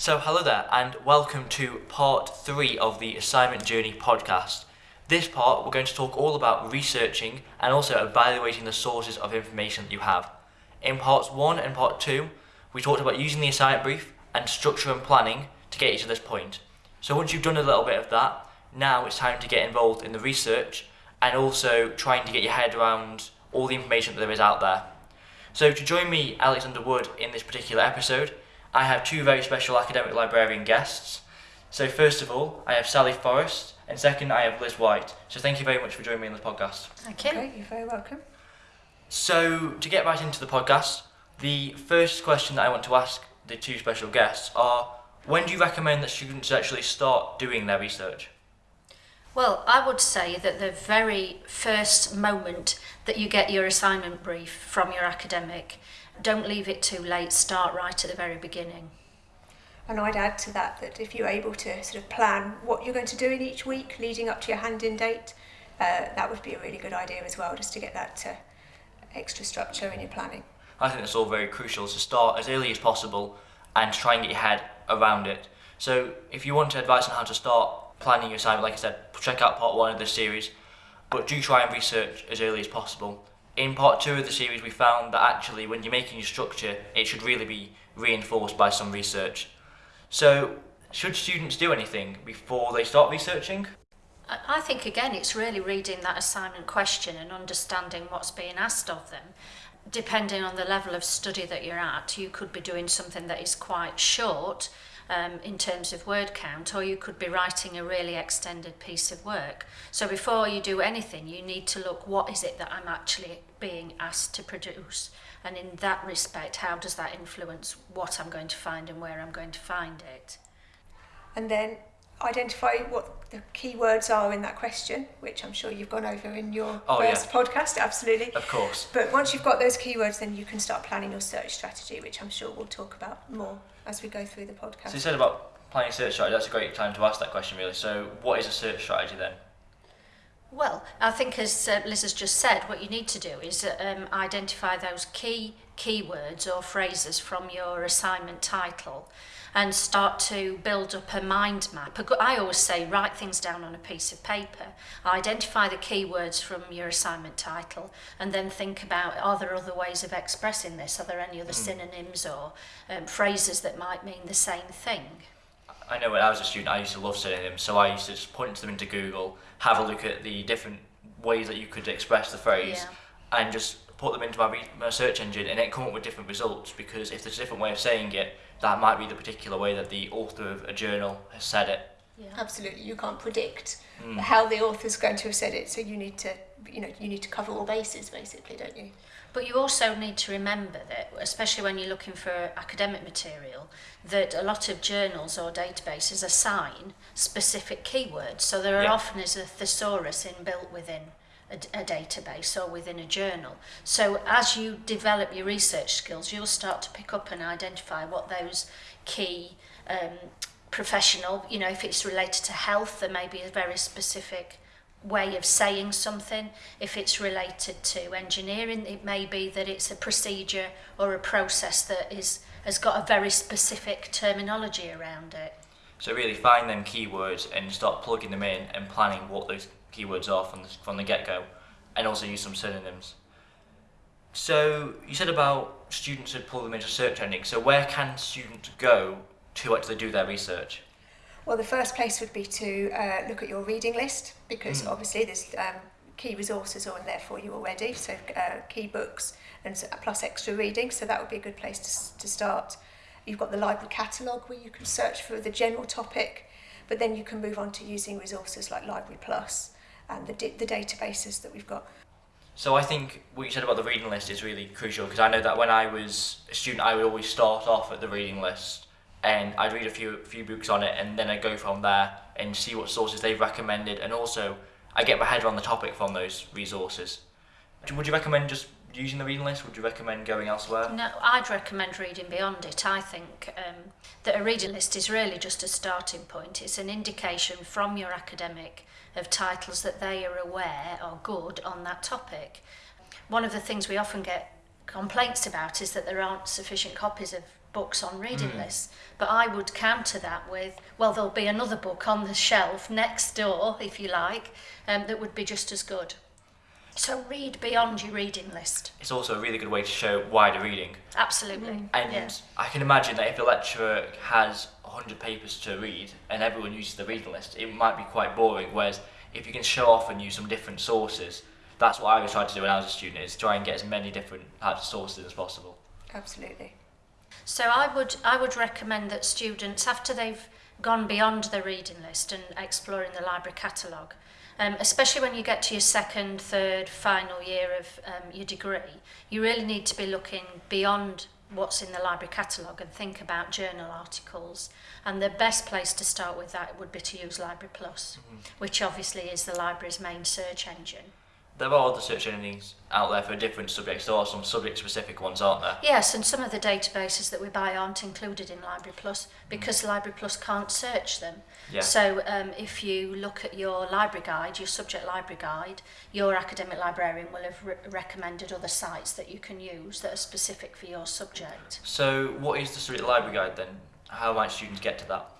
So, hello there, and welcome to part three of the Assignment Journey podcast. This part, we're going to talk all about researching and also evaluating the sources of information that you have. In parts one and part two, we talked about using the assignment brief and structure and planning to get you to this point. So, once you've done a little bit of that, now it's time to get involved in the research and also trying to get your head around all the information that there is out there. So, to join me, Alexander Wood, in this particular episode, I have two very special academic librarian guests. So, first of all, I have Sally Forrest, and second, I have Liz White. So, thank you very much for joining me on this podcast. Thank you. Okay, you're very welcome. So, to get right into the podcast, the first question that I want to ask the two special guests are when do you recommend that students actually start doing their research? Well, I would say that the very first moment that you get your assignment brief from your academic, don't leave it too late, start right at the very beginning. And I'd add to that that if you're able to sort of plan what you're going to do in each week leading up to your hand-in date, uh, that would be a really good idea as well, just to get that uh, extra structure in your planning. I think that's all very crucial to start as early as possible and try and get your head around it. So, if you want advice on how to start planning your assignment, like I said, check out part one of this series, but do try and research as early as possible. In part two of the series, we found that actually, when you're making your structure, it should really be reinforced by some research. So, should students do anything before they start researching? I I think again it's really reading that assignment question and understanding what's being asked of them. Depending on the level of study that you're at, you could be doing something that is quite short um, in terms of word count, or you could be writing a really extended piece of work. So before you do anything, you need to look what is it that I'm actually being asked to produce, and in that respect, how does that influence what I'm going to find and where I'm going to find it? And then identify what the key words are in that question, which I'm sure you've gone over in your Oh, yeah. first podcast, absolutely. Of course. But once you've got those keywords, then you can start planning your search strategy, which I'm sure we'll talk about more as we go through the podcast. So you said about planning search strategy, that's a great time to ask that question really. So what is a search strategy then? Well, I think as uh, Liz has just said, what you need to do is um, identify those key keywords or phrases from your assignment title. And start to build up a mind map. I always say write things down on a piece of paper, identify the keywords from your assignment title, and then think about are there other ways of expressing this? Are there any other synonyms or um, phrases that might mean the same thing? I know when I was a student, I used to love synonyms, so I used to just point them into Google, have a look at the different ways that you could express the phrase, and just put them into my, re- my search engine, and it come up with different results. Because if there's a different way of saying it, that might be the particular way that the author of a journal has said it. Yeah. Absolutely, you can't predict mm. how the author's going to have said it, so you need to, you know, you need to cover all bases basically, don't you? But you also need to remember that, especially when you're looking for academic material, that a lot of journals or databases assign specific keywords. So there are yeah. often is a thesaurus inbuilt within a, a database or within a journal. So as you develop your research skills, you'll start to pick up and identify what those key um, professional, you know, if it's related to health, there may be a very specific way of saying something. If it's related to engineering, it may be that it's a procedure or a process that is has got a very specific terminology around it. So really find them keywords and start plugging them in and planning what those keywords are from the, from the get-go, and also use some synonyms. So you said about students would pull them into search engine. So where can students go to actually do their research? Well, the first place would be to uh, look at your reading list because Mm. obviously there's um, key resources on there for you already. So uh, key books and plus extra reading. So that would be a good place to, to start. You've got the library catalogue where you can search for the general topic, but then you can move on to using resources like Library Plus and the, the databases that we've got. So I think what you said about the reading list is really crucial because I know that when I was a student, I would always start off at the reading list and I'd read a few few books on it and then I'd go from there and see what sources they've recommended and also I get my head around the topic from those resources. Would you recommend just using the reading list? Would you recommend going elsewhere? No, I'd recommend reading beyond it. I think um, that a reading list is really just a starting point. It's an indication from your academic of titles that they are aware are good on that topic. One of the things we often get complaints about is that there aren't sufficient copies of books on reading lists. But I would counter that with, well, there'll be another book on the shelf next door, if you like, um, that would be just as good. So read beyond your reading list. It's also a really good way to show wider reading. Absolutely. Mm. And yeah. I can imagine that if the lecturer has 100 papers to read and everyone uses the reading list, it might be quite boring. Whereas if you can show off and use some different sources, that's what I was trying to do when I was a student, is try and get as many different types of sources as possible. Absolutely. So I would I would recommend that students after they've gone beyond the reading list and exploring the library catalogue, um, especially when you get to your second, third, final year of um, your degree, you really need to be looking beyond what's in the library catalogue and think about journal articles. And the best place to start with that would be to use Library Plus, mm -hmm. which obviously is the library's main search engine there are other search engines out there for different subjects. There are some subject-specific ones, aren't there? Yes, and some of the databases that we buy aren't included in Library Plus because mm. Library Plus can't search them. Yeah. So um, if you look at your library guide, your subject library guide, your academic librarian will have re recommended other sites that you can use that are specific for your subject. So what is the subject library guide then? How might students get to that?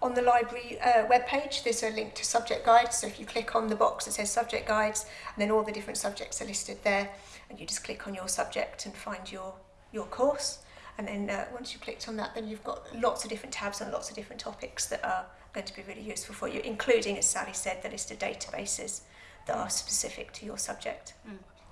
On the library uh, webpage, there's a link to subject guides. So if you click on the box that says subject guides, and then all the different subjects are listed there, and you just click on your subject and find your your course. And then uh, once you've clicked on that, then you've got lots of different tabs and lots of different topics that are going to be really useful for you, including, as Sally said, the list of databases that are specific to your subject.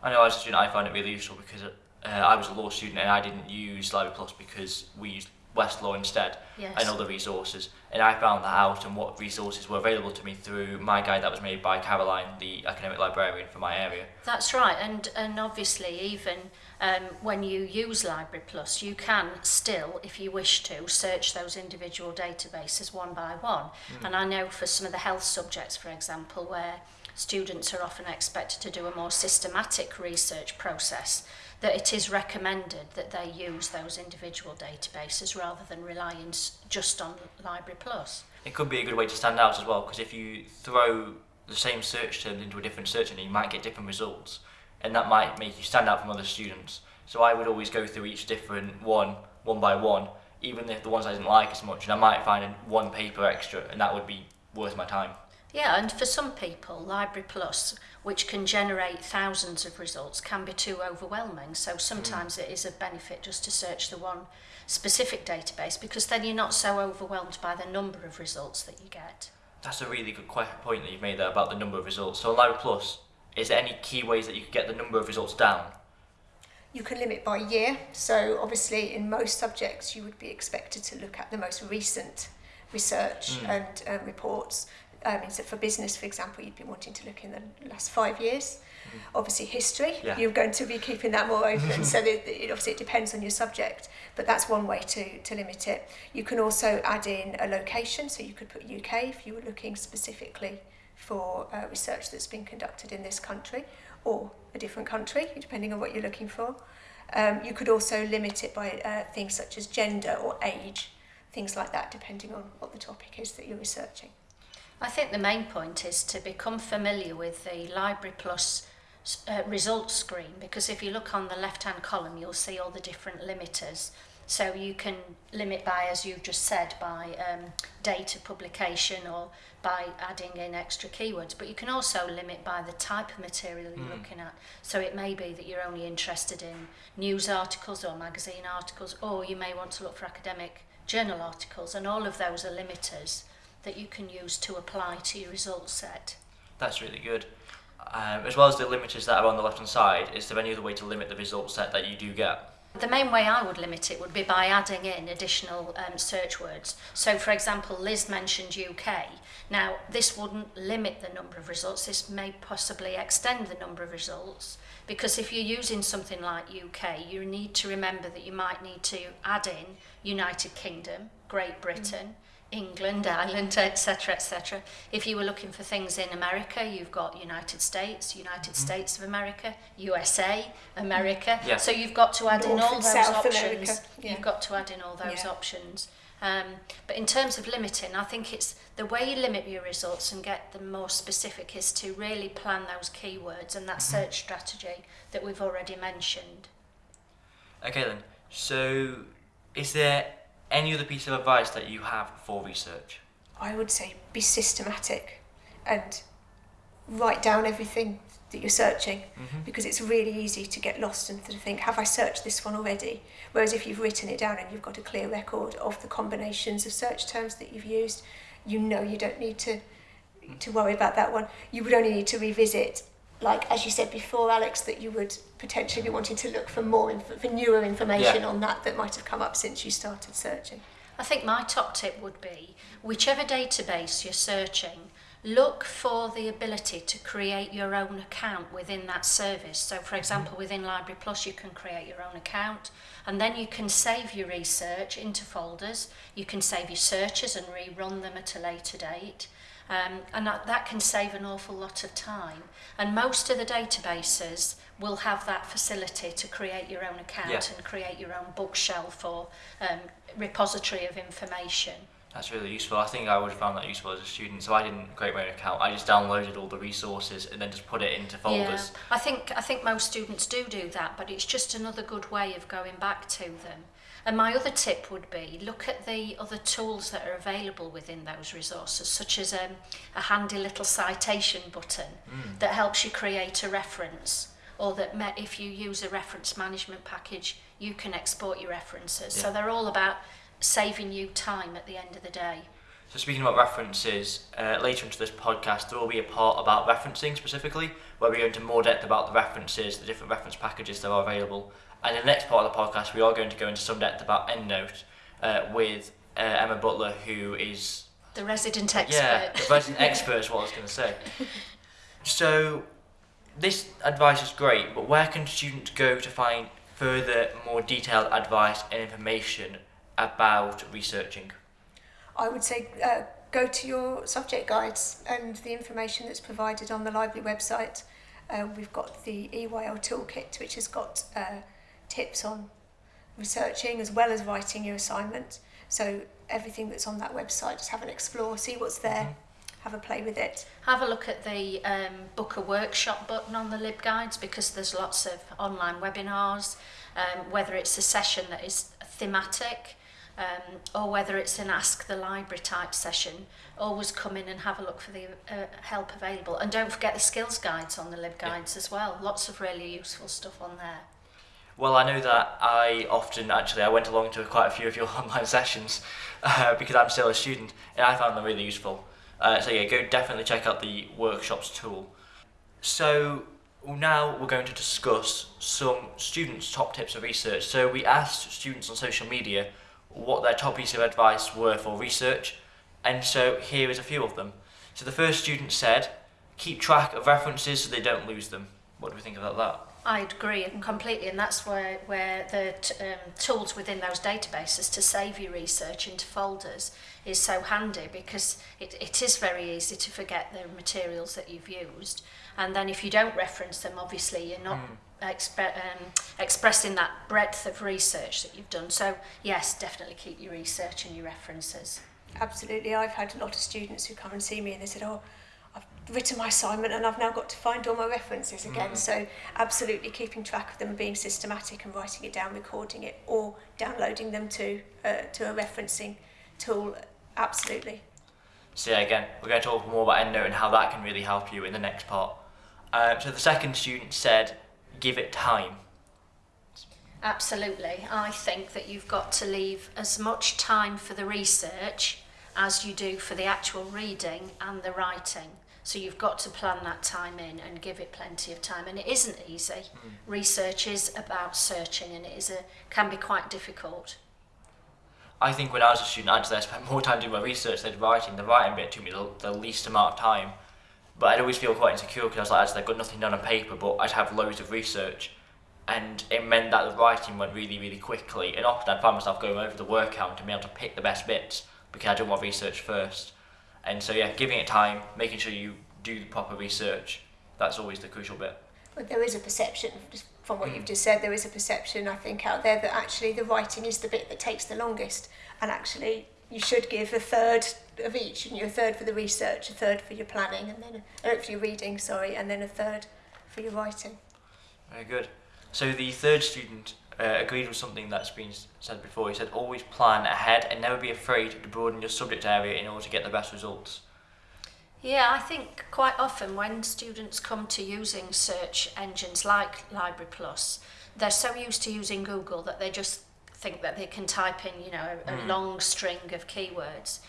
I know as a student I find it really useful because uh, I was a law student and I didn't use Library Plus because we used Westlaw instead Yes. and other resources. And I found that out and what resources were available to me through my guide that was made by Caroline, the academic librarian for my area. That's right, and and obviously even um, when you use Library Plus, you can still, if you wish to, search those individual databases one by one. And I know for some of the health subjects, for example, where students are often expected to do a more systematic research process, that it is recommended that they use those individual databases rather than relying just on Library Plus. It could be a good way to stand out as well because if you throw the same search term into a different search engine, you might get different results, and that might make you stand out from other students. So I would always go through each different one, one by one, even if the ones I didn't like as much, and I might find one paper extra, and that would be worth my time. Yeah, and for some people, Library Plus, which can generate thousands of results, can be too overwhelming. So sometimes it is a benefit just to search the one specific database because then you're not so overwhelmed by the number of results that you get. That's a really good point that you've made there about the number of results. So on Library Plus, is there any key ways that you could get the number of results down? You can limit by year. So obviously, in most subjects, you would be expected to look at the most recent research Mm. and uh, reports. I mean, so for business, for example, you'd be wanting to look in the last five years. Mm. Obviously, history, yeah. you're going to be keeping that more open. so that, it, obviously, it depends on your subject, but that's one way to, to limit it. You can also add in a location, so you could put UK if you were looking specifically for uh, research that's been conducted in this country or a different country, depending on what you're looking for. Um, you could also limit it by uh, things such as gender or age, things like that, depending on what the topic is that you're researching. I think the main point is to become familiar with the Library Plus uh, results screen because if you look on the left hand column, you'll see all the different limiters. So you can limit by, as you've just said, by um, date of publication or by adding in extra keywords, but you can also limit by the type of material you're looking at. So it may be that you're only interested in news articles or magazine articles, or you may want to look for academic journal articles, and all of those are limiters that you can use to apply to your result set. That's really good. Um, as well as the limiters that are on the left hand side, is there any other way to limit the result set that you do get? The main way I would limit it would be by adding in additional um, search words. So, for example, Liz mentioned UK. Now, this wouldn't limit the number of results, this may possibly extend the number of results because if you're using something like UK, you need to remember that you might need to add in United Kingdom, Great Britain. England, Ireland, etc., etc. If you were looking for things in America, you've got United States, United States of America, USA, America. Yeah. So you've got to add in all those South options. Yeah. You've got to add in all those Yeah. options. Um, but in terms of limiting, I think it's the way you limit your results and get them more specific is to really plan those keywords and that search strategy that we've already mentioned. Okay then. So, Is there any other piece of advice that you have for research? I would say be systematic and write down everything that you're searching Mm-hmm. because it's really easy to get lost and to think, have I searched this one already? Whereas if you've written it down and you've got a clear record of the combinations of search terms that you've used, you know you don't need to to worry about that one. You would only need to revisit, like as you said before, Alex, that you would potentially be wanting to look for more inf- for newer information yeah. on that that might have come up since you started searching. I think my top tip would be whichever database you're searching, look for the ability to create your own account within that service. So for mm-hmm. example, within Library Plus, you can create your own account and then you can save your research into folders. You can save your searches and rerun them at a later date. Um, and that, that can save an awful lot of time. And most of the databases will have that facility to create your own account yeah. and create your own bookshelf or um, repository of information. That's really useful. I think I would have found that useful as a student. So I didn't create my own account. I just downloaded all the resources and then just put it into folders. Yeah. I think I think most students do do that, but it's just another good way of going back to them. And my other tip would be look at the other tools that are available within those resources, such as um, a handy little citation button mm. that helps you create a reference or that met if you use a reference management package, you can export your references. Yeah. So they're all about saving you time at the end of the day. So speaking about references, uh, later into this podcast there will be a part about referencing specifically, where we go into more depth about the references, the different reference packages that are available. And in the next part of the podcast, we are going to go into some depth about EndNote uh, with uh, Emma Butler, who is The resident expert. yeah, the resident expert is what I was going to say. So this advice is great, but where can students go to find further, more detailed advice and information about researching? I would say uh, go to your subject guides and the information that's provided on the library website. Uh, we've got the EYL toolkit, which has got uh, tips on researching as well as writing your assignment. So everything that's on that website, just have an explore, see what's there. Mm-hmm. Have a play with it. Have a look at the um, book a workshop button on the LibGuides because there's lots of online webinars, um, whether it's a session that is thematic, um, or whether it's an Ask the Library type session. Always come in and have a look for the uh, help available. And don't forget the skills guides on the LibGuides as well. Lots of really useful stuff on there. Well, I know that I often actually I went along to quite a few of your online sessions uh, because I'm still a student and I found them really useful. Uh, so yeah, go definitely check out the workshops tool. So now we're going to discuss some students' top tips of research. So we asked students on social media what their top piece of advice were for research, and so here is a few of them. So the first student said, keep track of references so they don't lose them. What do we think about that? I agree completely, and that's where, where the um, tools within those databases to save your research into folders is so handy because it, it is very easy to forget the materials that you've used. And then if you don't reference them, obviously you're not mm. expre um, expressing that breadth of research that you've done. So yes, definitely keep your research and your references. Absolutely. I've had a lot of students who come and see me and they said, oh, I've written my assignment and I've now got to find all my references again. Mm. So absolutely keeping track of them being systematic and writing it down, recording it or downloading them to, uh, to a referencing tool Absolutely. So yeah, again, we're going to talk more about EndNote and how that can really help you in the next part. Um, so the second student said, give it time. Absolutely. I think that you've got to leave as much time for the research as you do for the actual reading and the writing. So you've got to plan that time in and give it plenty of time. And it isn't easy. Research is about searching and it is a, can be quite difficult. I think when I was a student, actually, I spent more time doing my research than writing. The writing bit took me the, the least amount of time. But I'd always feel quite insecure because I was like, actually, I've got nothing done on paper, but I'd have loads of research. And it meant that the writing went really, really quickly. And often I'd find myself going over the word count and being able to pick the best bits because I did my research first. And so, yeah, giving it time, making sure you do the proper research, that's always the crucial bit. But there is a perception, just from what you've just said, there is a perception, I think, out there that actually the writing is the bit that takes the longest. And actually, you should give a third of each, and you? A third for the research, a third for your planning, and then a, oh, for your reading, sorry, and then a third for your writing. Very good. So the third student uh, agreed with something that's been said before. He said, always plan ahead and never be afraid to broaden your subject area in order to get the best results. Yeah, I think quite often when students come to using search engines like Library Plus, they're so used to using Google that they just think that they can type in, you know, a, a Mm. long string of keywords,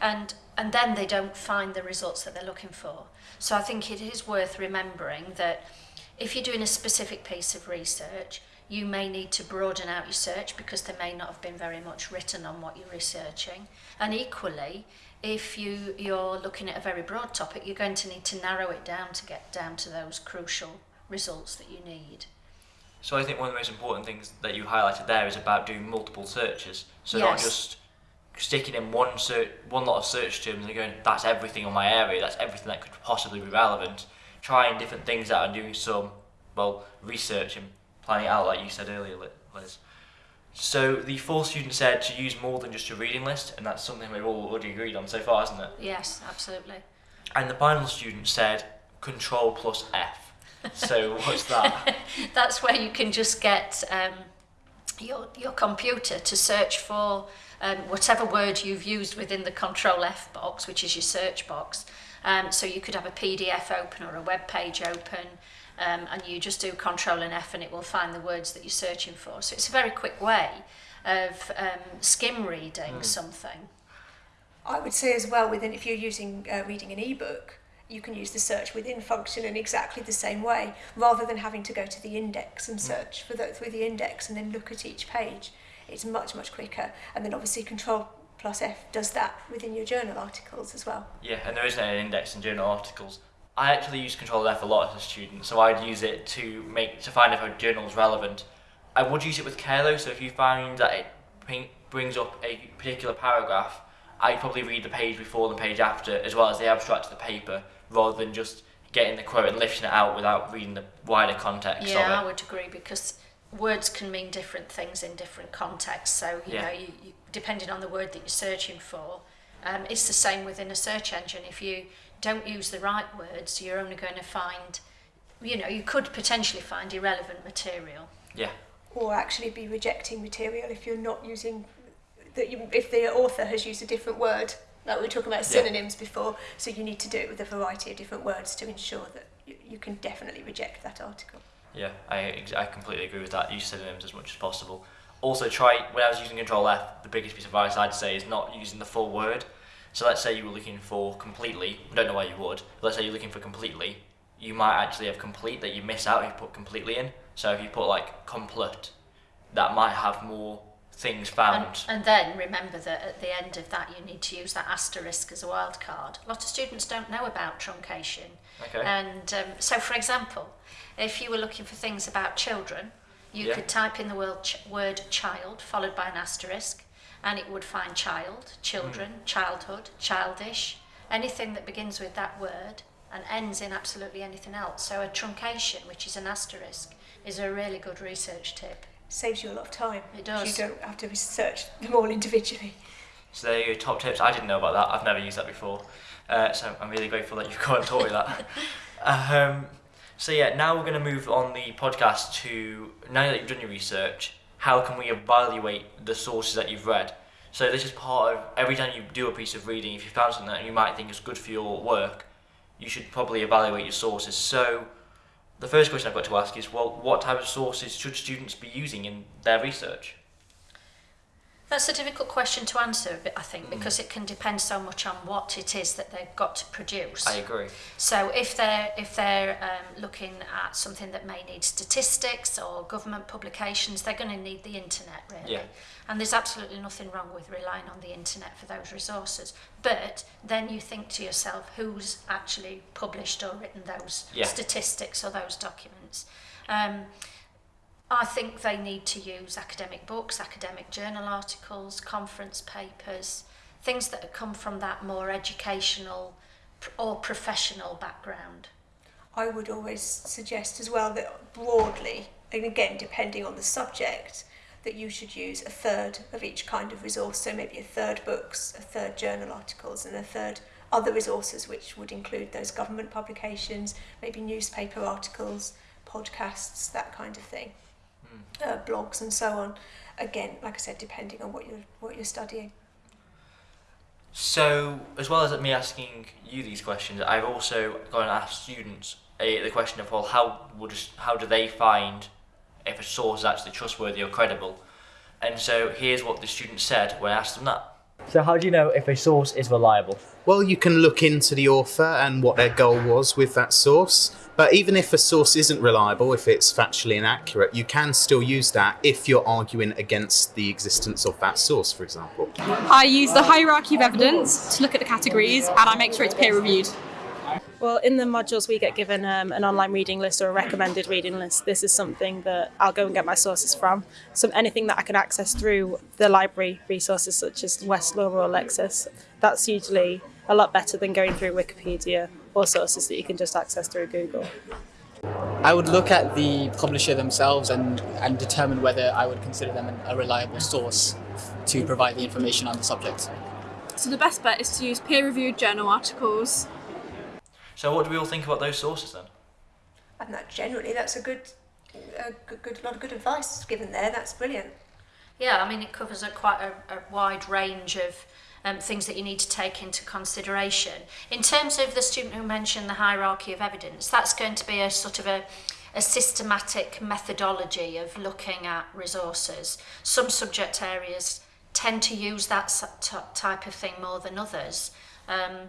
and and then they don't find the results that they're looking for. So I think it is worth remembering that if you're doing a specific piece of research, you may need to broaden out your search because there may not have been very much written on what you're researching. And equally, if you, you're looking at a very broad topic, you're going to need to narrow it down to get down to those crucial results that you need. So I think one of the most important things that you highlighted there is about doing multiple searches. So not just sticking in one search, one lot of search terms and going, that's everything on my area, that's everything that could possibly be relevant. Trying different things out and doing some, well, research and planning it out, like you said earlier, Li- Liz. So the fourth student said to use more than just a reading list, and that's something we've all already agreed on so far, isn't it? Yes, absolutely. And the final student said Control plus F. So what's that? That's where you can just get um, your, your computer to search for um, whatever word you've used within the Control F box, which is your search box. Um, so you could have a PDF open or a web page open, um, and you just do control and F and it will find the words that you're searching for. So it's a very quick way of um, skim reading mm. something. I would say as well within if you're using uh, reading an ebook, you can use the search within function in exactly the same way rather than having to go to the index and mm. search for that through the index and then look at each page. It's much much quicker and then obviously control plus F does that within your journal articles as well. Yeah, and there isn't an index in journal articles I actually use Control F a lot as a student, so I'd use it to make to find if a journal is relevant. I would use it with care though, so if you find that it bring, brings up a particular paragraph, I'd probably read the page before and the page after, as well as the abstract of the paper, rather than just getting the quote and lifting it out without reading the wider context Yeah, I would agree because words can mean different things in different contexts. So you Yeah. know, you, you, depending on the word that you're searching for, um, it's the same within a search engine. If you don't use the right words, you're only going to find, you know, you could potentially find irrelevant material. Yeah, or actually be rejecting material if you're not using that you, if the author has used a different word like we were talking about Yeah. synonyms before so you need to do it with a variety of different words to ensure that you, you can definitely reject that article Yeah, I, I completely agree with that. Use synonyms as much as possible. Also, try when I was using Control F, the biggest piece of advice I'd say is not using the full word. So let's say you were looking for completely. I don't know why you would. But let's say you're looking for completely. You might actually have complete that you miss out if you put completely in. So if you put like complete, that might have more things found. And, and then remember that at the end of that, you need to use that asterisk as a wild card. A lot of students don't know about truncation. okay. And um, so, for example, if you were looking for things about children, you Yeah. could type in the word, ch- word child followed by an asterisk, and it would find child, children, childhood, childish, anything that begins with that word and ends in absolutely anything else. So, a truncation, which is an asterisk, is a really good research tip. saves you a lot of time It 'cause does. you don't have to research them all individually So there you go, top tips. I didn't know about that. I've never used that before. Uh, so I'm really grateful that you've come and taught me that. um, so yeah, now we're going to move on the podcast to now that you've done your research, how can we evaluate the sources that you've read? So this is part of every time you do a piece of reading, if you found something that you might think is good for your work, you should probably evaluate your sources. So the first question I've got to ask is, well, what type of sources should students be using in their research? That's a difficult question to answer, I think, because mm. it can depend so much on what it is that they've got to produce. I agree. So if they're if they're um, looking at something that may need statistics or government publications, they're going to need the internet really. Yeah. And there's absolutely nothing wrong with relying on the internet for those resources. But then you think to yourself, who's actually published or written those yeah. statistics or those documents? Um, I think they need to use academic books, academic journal articles, conference papers, things that come from that more educational or professional background. I would always suggest as well that broadly, and again depending on the subject, that you should use a third of each kind of resource. So maybe a third books, a third journal articles, and a third other resources, which would include those government publications, maybe newspaper articles, podcasts, that kind of thing. Uh, blogs and so on. Again, like I said, depending on what you're what you're studying. So, as well as me asking you these questions, I've also gone and asked students uh, the question of, well, how would how do they find if a source is actually trustworthy or credible? And so here's what the student said when I asked them that. So, how do you know if a source is reliable? Well, you can look into the author and what their goal was with that source. But even if a source isn't reliable, if it's factually inaccurate, you can still use that if you're arguing against the existence of that source, for example. I use the hierarchy of evidence to look at the categories and I make sure it's peer reviewed. Well, in the modules, we get given um, an online reading list or a recommended reading list. This is something that I'll go and get my sources from. So anything that I can access through the library resources, such as Westlaw or Lexis, that's usually a lot better than going through Wikipedia or sources that you can just access through Google. I would look at the publisher themselves and, and determine whether I would consider them a reliable source to provide the information on the subject. So the best bet is to use peer reviewed journal articles So, what do we all think about those sources then? And that generally, that's a good, a good, good lot of good advice given there. That's brilliant. Yeah, I mean, it covers a quite a, a wide range of um, things that you need to take into consideration. In terms of the student who mentioned the hierarchy of evidence, that's going to be a sort of a, a systematic methodology of looking at resources. Some subject areas tend to use that type of thing more than others. Um,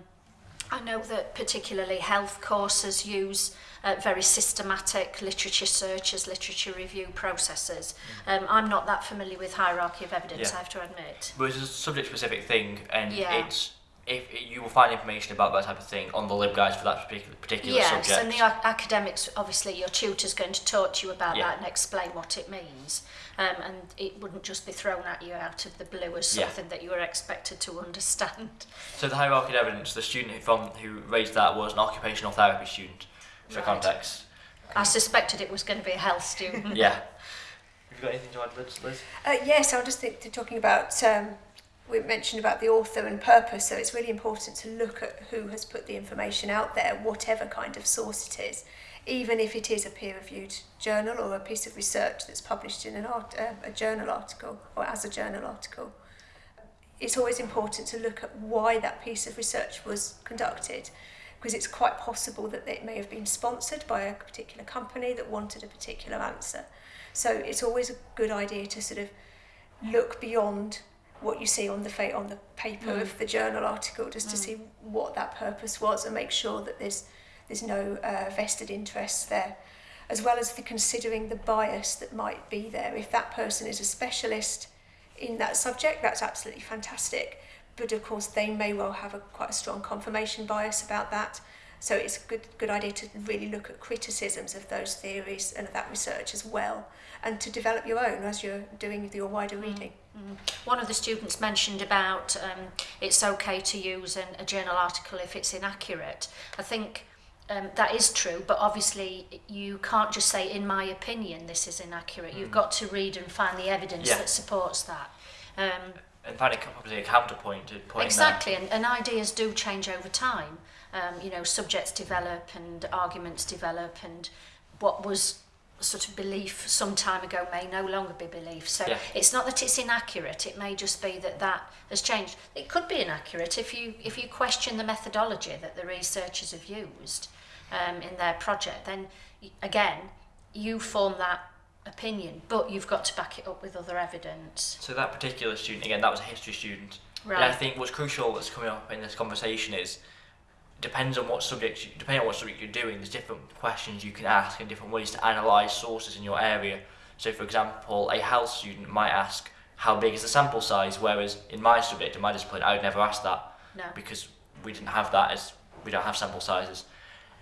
I know that particularly health courses use uh, very systematic literature searches, literature review processes. Mm. Um, I'm not that familiar with hierarchy of evidence, yeah. I have to admit. But it's a subject-specific thing, and yeah. it's if you will find information about that type of thing on the LibGuides for that particular, particular yes, subject. Yes, and the academics, obviously, your tutor's going to talk to you about yeah. that and explain what it means. Um, and it wouldn't just be thrown at you out of the blue as something yeah. that you were expected to understand. So the hierarchy of evidence, the student from who raised that was an occupational therapy student, for right. context. I suspected it was going to be a health student. yeah. Have you got anything to add, Liz? Uh, yes, I was just think, talking about... Um, we mentioned about the author and purpose, so it's really important to look at who has put the information out there, whatever kind of source it is, even if it is a peer-reviewed journal or a piece of research that's published in an art, uh, a journal article or as a journal article. It's always important to look at why that piece of research was conducted, because it's quite possible that it may have been sponsored by a particular company that wanted a particular answer. So it's always a good idea to sort of look beyond what you see on the fa on the paper mm. of the journal article, just mm. to see what that purpose was and make sure that there's there's no uh, vested interests there, as well as the considering the bias that might be there. If that person is a specialist in that subject, that's absolutely fantastic. But of course, they may well have a quite a strong confirmation bias about that. So it's a good, good idea to really look at criticisms of those theories and of that research as well, and to develop your own as you're doing your wider mm. reading. Mm. One of the students mentioned about um, it's okay to use an, a journal article if it's inaccurate. I think um, that is true, but obviously you can't just say, in my opinion, this is inaccurate. Mm. You've got to read and find the evidence yeah. that supports that. Um, in fact, it can probably a counterpoint. Point exactly, and, and ideas do change over time. Um, you know, subjects develop and arguments develop, and what was sort of belief some time ago may no longer be belief. So Yeah. it's not that it's inaccurate; it may just be that that has changed. It could be inaccurate if you if you question the methodology that the researchers have used um, in their project. Then again, you form that opinion, but you've got to back it up with other evidence. So that particular student, again, that was a history student. Right. And I think what's crucial that's coming up in this conversation is depends on what subject, you, depending on what subject you're doing, there's different questions you can ask and different ways to analyse sources in your area. So, for example, a health student might ask, how big is the sample size? Whereas in my subject, in my discipline, I would never ask that No. because we didn't have that as we don't have sample sizes.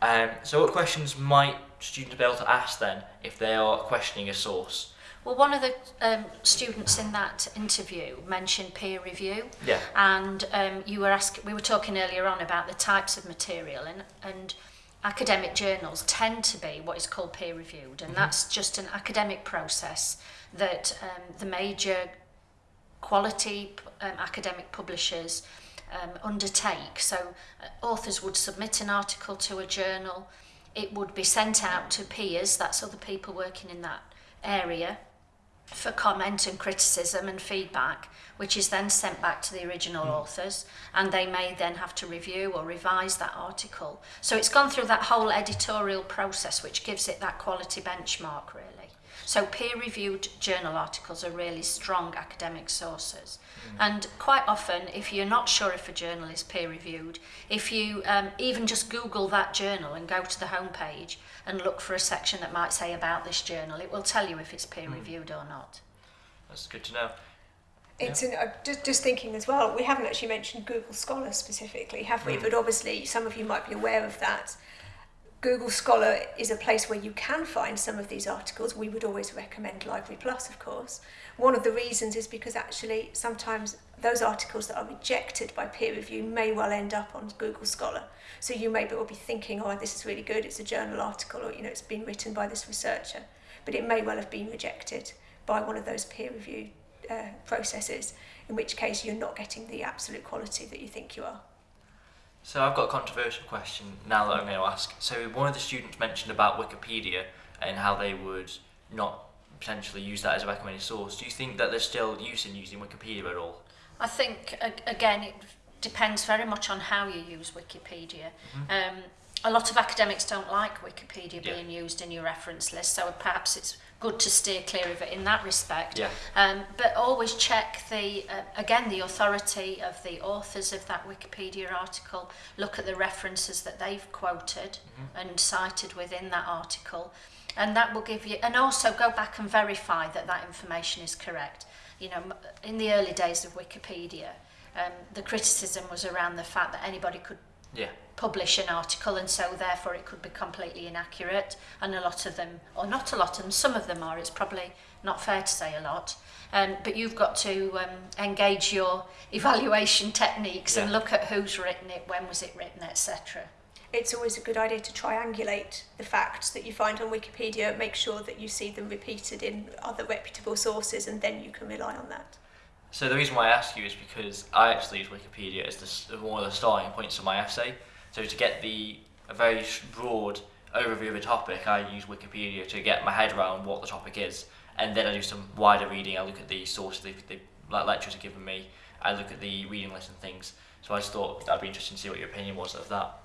Um, so, what questions might students be able to ask then if they are questioning a source? Well, one of the um, students in that interview mentioned peer review. Yeah. And um, you were asking, we were talking earlier on about the types of material and, and academic journals tend to be what is called peer reviewed. And mm -hmm. that's just an academic process that um, the major quality um, academic publishers um, undertake. So uh, authors would submit an article to a journal. It would be sent out to peers, that's other people working in that area for comment and criticism and feedback, which is then sent back to the original mm. authors, and they may then have to review or revise that article. So it's gone through that whole editorial process, which gives it that quality benchmark, really. So peer-reviewed journal articles are really strong academic sources. Mm. And quite often, if you're not sure if a journal is peer-reviewed, if you um, even just Google that journal and go to the homepage and look for a section that might say about this journal, it will tell you if it's hmm. peer-reviewed mm. or not. That's good to know. It's an, uh, just, just thinking as well, we haven't actually mentioned Google Scholar specifically, have we? Mm. But obviously some of you might be aware of that. Google Scholar is a place where you can find some of these articles. We would always recommend Library Plus, of course. One of the reasons is because actually sometimes those articles that are rejected by peer review may well end up on Google Scholar. So you may be thinking, oh, this is really good, it's a journal article, or you know, it's been written by this researcher, but it may well have been rejected by one of those peer review uh, processes, in which case you're not getting the absolute quality that you think you are. So I've got a controversial question now that I'm going to ask. So one of the students mentioned about Wikipedia and how they would not potentially use that as a recommended source. Do you think that there's still use in using Wikipedia at all? I think, again, it depends very much on how you use Wikipedia. Mm -hmm. um, a lot of academics don't like Wikipedia yeah. being used in your reference list, so perhaps it's good to steer clear of it in that respect. Yeah. Um, but always check the, uh, again, the authority of the authors of that Wikipedia article, look at the references that they've quoted mm -hmm. and cited within that article. And that will give you, and also go back and verify that that information is correct. You know, in the early days of Wikipedia, um, the criticism was around the fact that anybody could yeah. publish an article and so therefore it could be completely inaccurate and a lot of them or not a lot of them some of them are it's probably not fair to say a lot um, but you've got to um, engage your evaluation techniques yeah. and look at who's written it when was it written etc it's always a good idea to triangulate the facts that you find on Wikipedia make sure that you see them repeated in other reputable sources and then you can rely on that So the reason why I ask you is because I actually use Wikipedia as the, one of the starting points of my essay. So to get the a very broad overview of a topic, I use Wikipedia to get my head around what the topic is, and then I do some wider reading. I look at the sources the, the lecturers have given me. I look at the reading list and things. So I just thought that'd be interesting to see what your opinion was of that.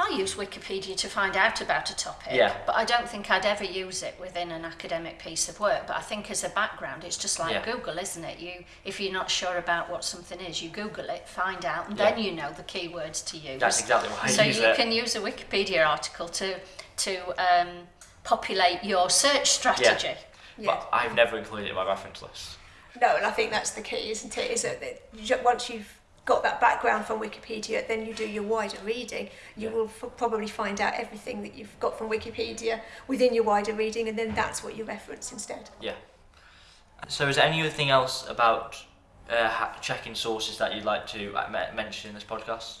I use Wikipedia to find out about a topic, Yeah. but I don't think I'd ever use it within an academic piece of work. But I think as a background, it's just like Yeah. Google, isn't it? You, if you're not sure about what something is, you Google it, find out, and Yeah. then you know the keywords to use. That's exactly why I so use you it. can use a Wikipedia article to to um, populate your search strategy. Yeah. But I've never included it in my reference list. No, and I think that's the key, isn't it? Is that that once you've got that background from Wikipedia, then you do your wider reading. You Yeah. will f- probably find out everything that you've got from Wikipedia within your wider reading, and then that's what you reference instead. Yeah. So is there anything else about uh, checking sources that you'd like to uh, mention in this podcast?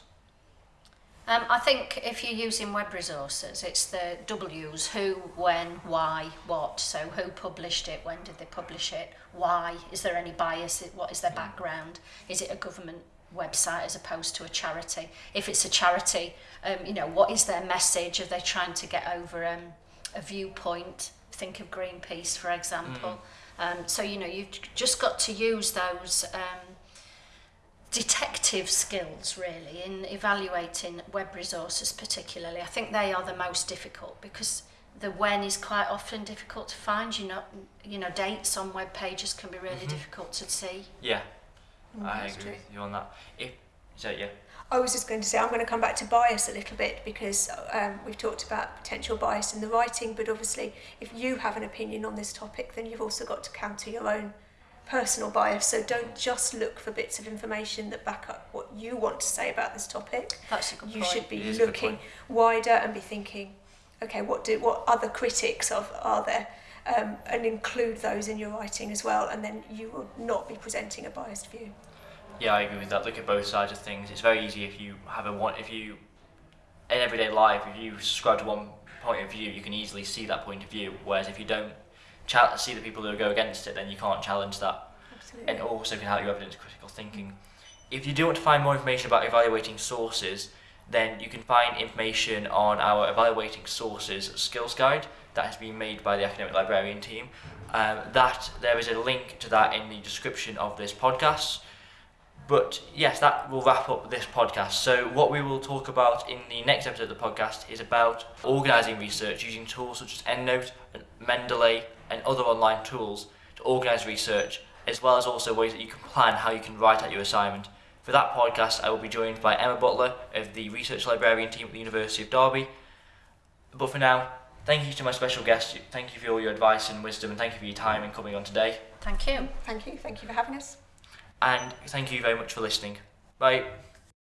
Um, I think if you're using web resources, it's the W's who, when, why, what. So who published it, when did they publish it, why, is there any bias, what is their background, is it a government website as opposed to a charity. If it's a charity, um, you know, what is their message? Are they trying to get over um, a viewpoint? Think of Greenpeace, for example. Mm. Um, so, you know, you've just got to use those um, detective skills, really, in evaluating web resources particularly. I think they are the most difficult because the when is quite often difficult to find. You know, you know dates on web pages can be really mm -hmm. difficult to see. Yeah. I agree true. with you on that. If so, yeah, I was just going to say, I'm going to come back to bias a little bit because um, we've talked about potential bias in the writing, but obviously, if you have an opinion on this topic, then you've also got to counter your own personal bias. So don't just look for bits of information that back up what you want to say about this topic. That's a good You point. should be It is a good looking wider and be thinking, okay, what do what other critics of are there? Um, and include those in your writing as well, and then you will not be presenting a biased view. Yeah, I agree with that. Look at both sides of things. It's very easy if you have a one. If you in everyday life, if you subscribe to one point of view, you can easily see that point of view. Whereas if you don't see the people who go against it, then you can't challenge that. Absolutely. and also can help you evidence critical thinking. If you do want to find more information about evaluating sources, then you can find information on our evaluating sources skills guide that has been made by the academic librarian team. Um, that there is a link to that in the description of this podcast. But yes, that will wrap up this podcast. So, what we will talk about in the next episode of the podcast is about organising research using tools such as EndNote and Mendeley and other online tools to organise research, as well as also ways that you can plan how you can write out your assignment. For that podcast, I will be joined by Emma Butler of the Research Librarian team at the University of Derby. But for now, thank you to my special guest. Thank you for all your advice and wisdom, and thank you for your time in coming on today. Thank you. Thank you. Thank you for having us. And thank you very much for listening. Bye.